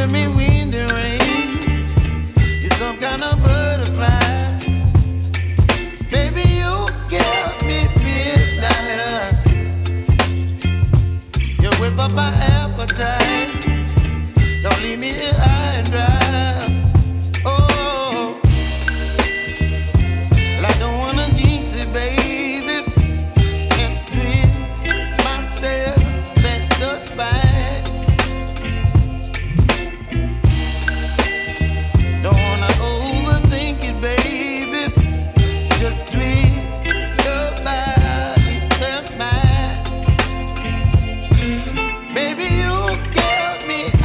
giving me wind and rain. You're some kind of butterfly. Baby, you give me midnight. You whip up my appetite.